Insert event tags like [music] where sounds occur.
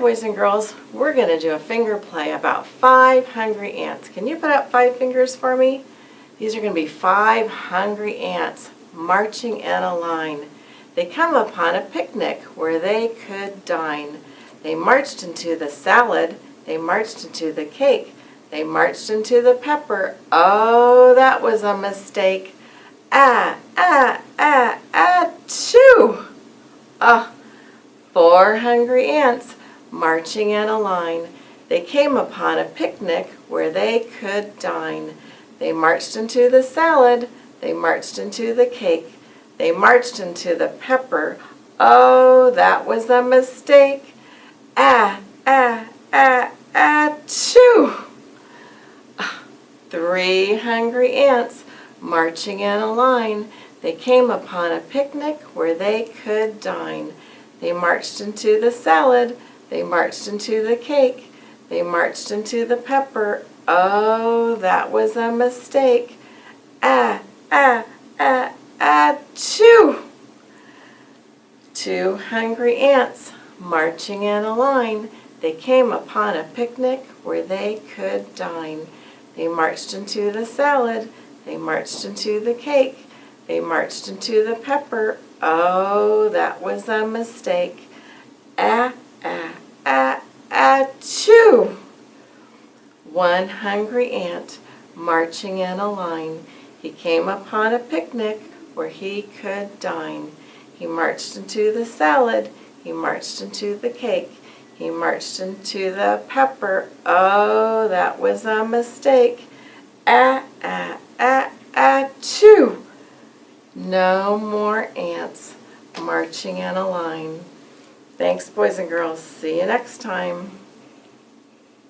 boys and girls, we're going to do a finger play about five hungry ants. Can you put up five fingers for me? These are going to be five hungry ants marching in a line. They come upon a picnic where they could dine. They marched into the salad. They marched into the cake. They marched into the pepper. Oh, that was a mistake. Ah, ah, ah, ah, choo! Ah, four hungry ants marching in a line. They came upon a picnic where they could dine. They marched into the salad. They marched into the cake. They marched into the pepper. Oh, that was a mistake. Ah, ah, ah, ah, two. [laughs] Three hungry ants marching in a line. They came upon a picnic where they could dine. They marched into the salad. They marched into the cake. They marched into the pepper. Oh, that was a mistake. Ah, ah, ah, ah, choo! Two hungry ants marching in a line. They came upon a picnic where they could dine. They marched into the salad. They marched into the cake. They marched into the pepper. Oh, that was a mistake. Ah, choo! One hungry ant marching in a line. He came upon a picnic where he could dine. He marched into the salad. He marched into the cake. He marched into the pepper. Oh, that was a mistake. Ah, ah, ah, ah, choo! No more ants marching in a line. Thanks, boys and girls. See you next time.